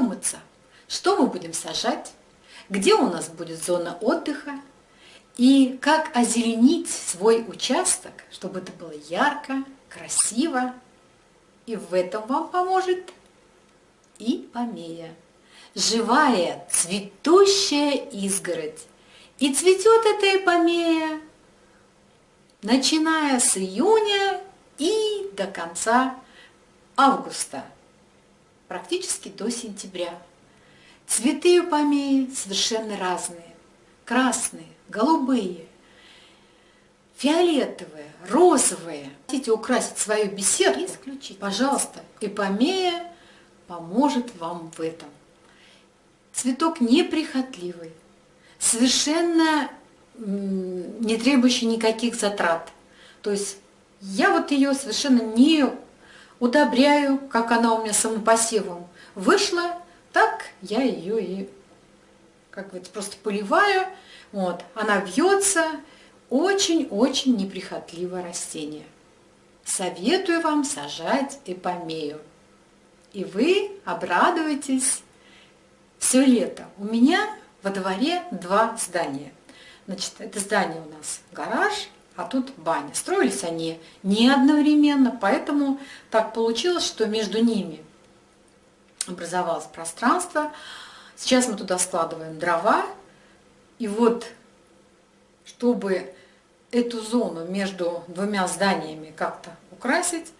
стоит призадуматься, что мы будем сажать, где у нас будет зона отдыха и как озеленить свой участок, чтобы это было ярко, красиво. И в этом вам поможет и помея. Живая, цветущая изгородь. И цветет эта эпомея, начиная с июня и до конца августа, практически до сентября. Цветы эпомеи совершенно разные. Красные, голубые, фиолетовые, розовые. Хотите украсить свою беседу? Исключить. Пожалуйста, эпомея поможет вам в этом. Цветок неприхотливый, совершенно не требующий никаких затрат. То есть я вот ее совершенно не удобряю, как она у меня самопосевом вышла, так я ее и как говорится, просто поливаю. Вот, она вьется, очень-очень неприхотливое растение. Советую вам сажать эпомею. И вы обрадуетесь все лето. У меня во дворе два здания. Значит, это здание у нас гараж, а тут баня. Строились они не одновременно, поэтому так получилось, что между ними образовалось пространство. Сейчас мы туда складываем дрова. И вот, чтобы эту зону между двумя зданиями как-то украсить,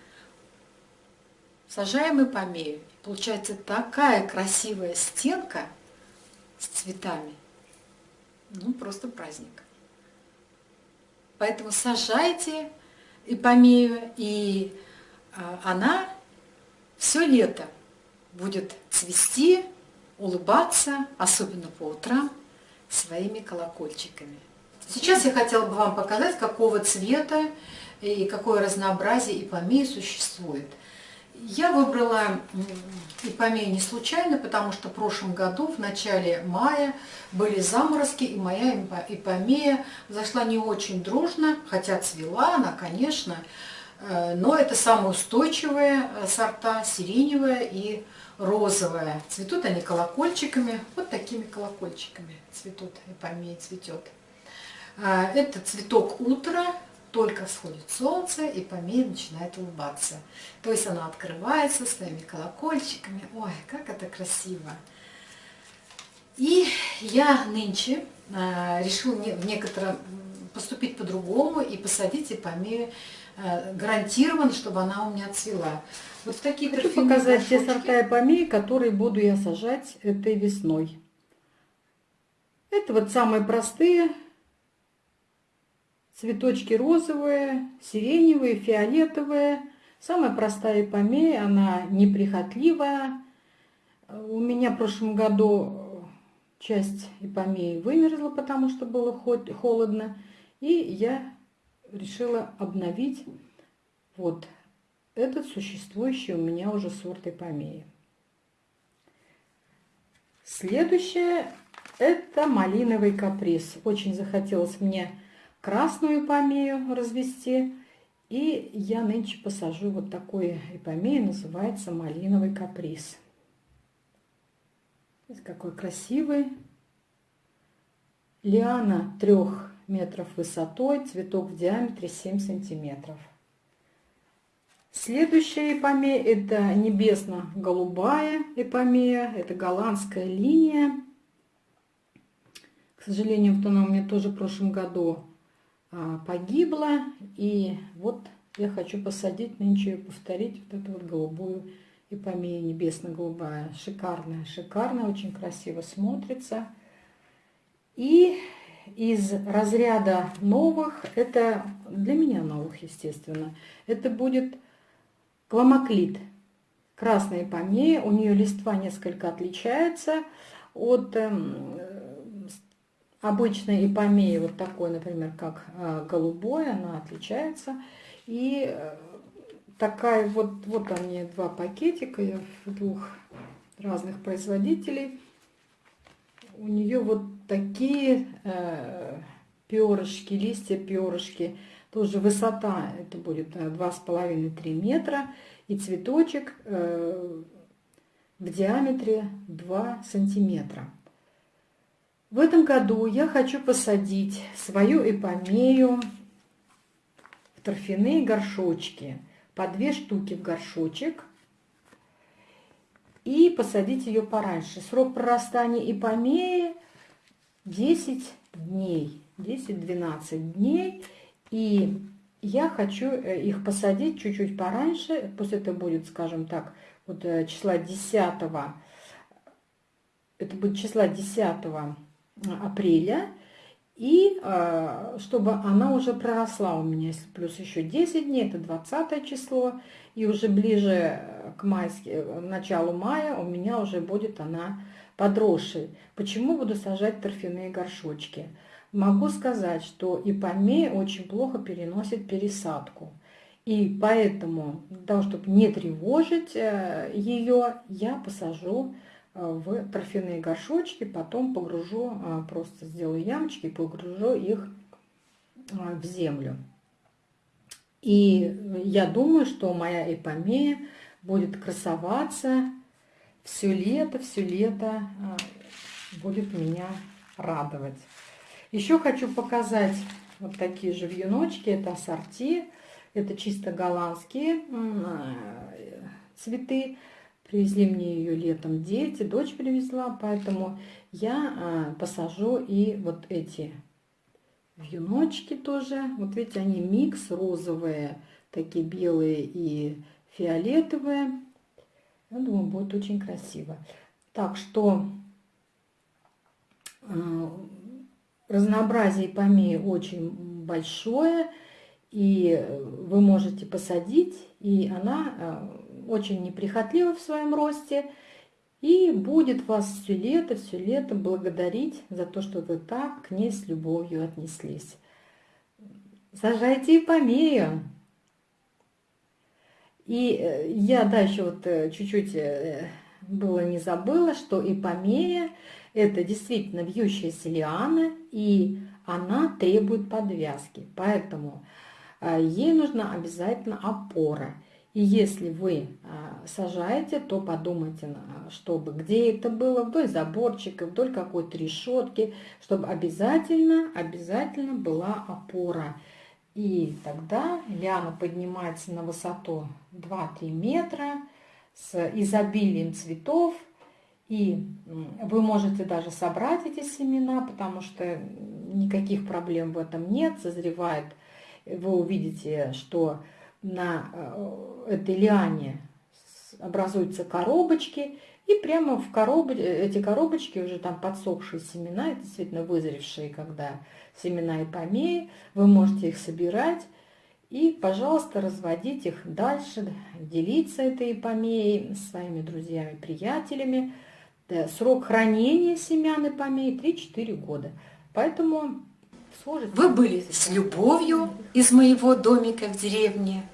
сажаем и помею. Получается такая красивая стенка с цветами. Ну, просто праздник. Поэтому сажайте ипомею, и а, она все лето будет цвести, улыбаться, особенно по утрам, своими колокольчиками. Сейчас я хотела бы вам показать, какого цвета и какое разнообразие ипомеи существует. Я выбрала ипомею не случайно, потому что в прошлом году, в начале мая, были заморозки, и моя ипомея зашла не очень дружно, хотя цвела она, конечно, э, но это самые устойчивые э, сорта, сиреневая и розовая. Цветут они колокольчиками, вот такими колокольчиками цветут, ипомея цветет. А, это цветок утра, только всходит солнце, и помея начинает улыбаться. То есть она открывается своими колокольчиками. Ой, как это красиво! И я нынче э, решил не, в некотором поступить по-другому и посадить эпомею э, гарантированно, чтобы она у меня цвела. Вот такие Хочу показать те сорта эпомеи, которые буду я сажать этой весной. Это вот самые простые Цветочки розовые, сиреневые, фиолетовые. Самая простая помея, она неприхотливая. У меня в прошлом году часть ипомеи вымерзла, потому что было холодно. И я решила обновить вот этот существующий у меня уже сорт ипомеи. Следующее это малиновый каприз. Очень захотелось мне красную ипомею развести. И я нынче посажу вот такой ипомею, называется малиновый каприз. Смотрите, какой красивый. Лиана трех метров высотой, цветок в диаметре 7 сантиметров. Следующая эпомея это небесно-голубая эпомея, это голландская линия. К сожалению, вот она у меня тоже в прошлом году а, погибла. И вот я хочу посадить нынче повторить вот эту вот голубую эпомею небесно-голубая. Шикарная, шикарная, очень красиво смотрится. И из разряда новых, это для меня новых, естественно, это будет кламоклит. Красная эпомея, у нее листва несколько отличается от обычной ипомеи, вот такой, например, как а, голубой, она отличается. И э, такая вот, вот они два пакетика в двух разных производителей. У нее вот такие э, перышки, листья перышки. Тоже высота, это будет 2,5-3 э, метра. И цветочек э, в диаметре 2 сантиметра. В этом году я хочу посадить свою эпомею в торфяные горшочки, по две штуки в горшочек, и посадить ее пораньше. Срок прорастания эпомеи 10 дней, 10-12 дней, и я хочу э, их посадить чуть-чуть пораньше, пусть это будет, скажем так, вот э, числа 10, это будет числа 10 апреля, и э, чтобы она уже проросла у меня, если плюс еще 10 дней, это 20 число, и уже ближе к майске, началу мая у меня уже будет она подросшей. Почему буду сажать торфяные горшочки? Могу сказать, что ипомея очень плохо переносит пересадку. И поэтому, для того, чтобы не тревожить э, ее, я посажу э, в торфяные горшочки, потом погружу, э, просто сделаю ямочки, погружу их в землю. И я думаю, что моя эпомея будет красоваться все лето, все лето будет меня радовать. Еще хочу показать вот такие же вьюночки. Это ассорти. Это чисто голландские э, цветы. Привезли мне ее летом дети, дочь привезла, поэтому я э, посажу и вот эти вьюночки тоже. Вот видите, они микс розовые, такие белые и фиолетовые. Я думаю, будет очень красиво. Так что э, разнообразие помеи очень большое, и вы можете посадить, и она э, очень неприхотлива в своем росте, и будет вас все лето, все лето благодарить за то, что вы так к ней с любовью отнеслись. Сажайте и помею. И э, я дальше вот э, чуть-чуть было не забыла, что и помея это действительно вьющаяся лиана, и она требует подвязки. Поэтому э, ей нужна обязательно опора. И если вы э, сажаете, то подумайте, чтобы где это было, вдоль заборчика, вдоль какой-то решетки, чтобы обязательно, обязательно была опора. И тогда лиана поднимается на высоту 2-3 метра с изобилием цветов, и вы можете даже собрать эти семена, потому что никаких проблем в этом нет, созревает. Вы увидите, что на э, этой лиане образуются коробочки, и прямо в короб... эти коробочки, уже там подсохшие семена, действительно вызревшие, когда семена и помеи, вы можете их собирать и, пожалуйста, разводить их дальше, делиться этой помеей с своими друзьями, приятелями, срок хранения семян и помей 3-4 года. Поэтому. Вы были с любовью из моего домика в деревне.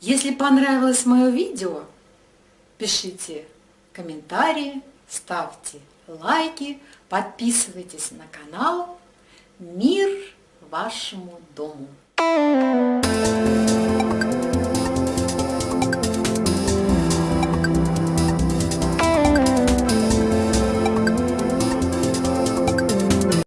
Если понравилось мое видео, пишите комментарии, ставьте лайки, подписывайтесь на канал. Мир вашему дому!